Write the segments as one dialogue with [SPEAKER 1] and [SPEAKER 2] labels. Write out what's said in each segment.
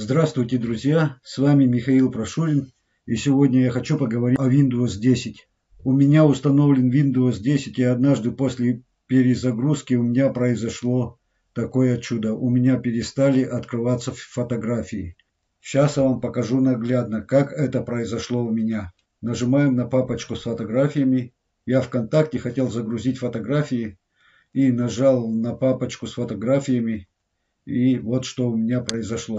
[SPEAKER 1] Здравствуйте, друзья! С вами Михаил Прошурин. И сегодня я хочу поговорить о Windows 10. У меня установлен Windows 10 и однажды после перезагрузки у меня произошло такое чудо. У меня перестали открываться фотографии. Сейчас я вам покажу наглядно, как это произошло у меня. Нажимаем на папочку с фотографиями. Я ВКонтакте хотел загрузить фотографии и нажал на папочку с фотографиями. И вот что у меня произошло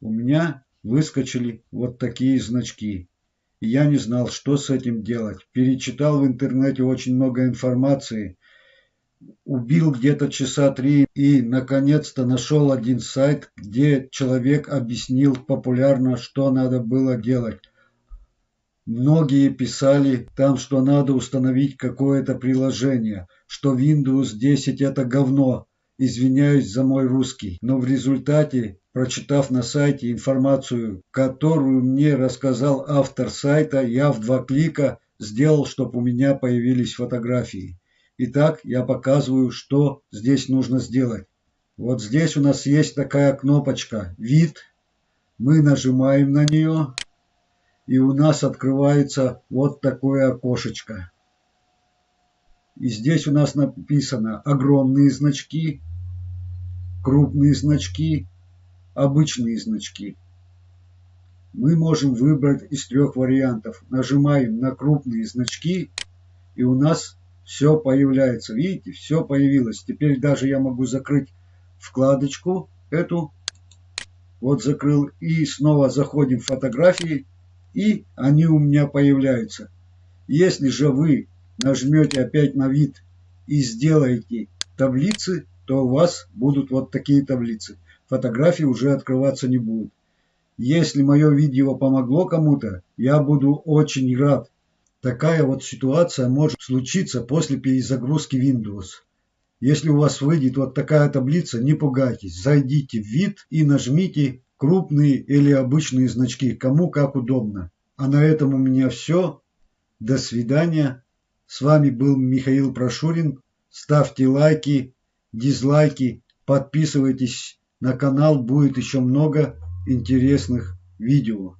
[SPEAKER 1] у меня выскочили вот такие значки. И я не знал, что с этим делать. Перечитал в интернете очень много информации, убил где-то часа три и, наконец-то, нашел один сайт, где человек объяснил популярно, что надо было делать. Многие писали там, что надо установить какое-то приложение, что Windows 10 это говно, извиняюсь за мой русский. Но в результате Прочитав на сайте информацию, которую мне рассказал автор сайта, я в два клика сделал, чтобы у меня появились фотографии. Итак, я показываю, что здесь нужно сделать. Вот здесь у нас есть такая кнопочка «Вид». Мы нажимаем на нее, и у нас открывается вот такое окошечко. И здесь у нас написано огромные значки, крупные значки обычные значки. Мы можем выбрать из трех вариантов. Нажимаем на крупные значки, и у нас все появляется. Видите, все появилось. Теперь даже я могу закрыть вкладочку эту. Вот закрыл. И снова заходим в фотографии, и они у меня появляются. Если же вы нажмете опять на вид и сделаете таблицы, то у вас будут вот такие таблицы фотографии уже открываться не будут. Если мое видео помогло кому-то, я буду очень рад. Такая вот ситуация может случиться после перезагрузки Windows. Если у вас выйдет вот такая таблица, не пугайтесь. Зайдите в вид и нажмите крупные или обычные значки, кому как удобно. А на этом у меня все. До свидания. С вами был Михаил Прошурин. Ставьте лайки, дизлайки, подписывайтесь на канал будет еще много интересных видео.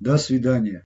[SPEAKER 1] До свидания.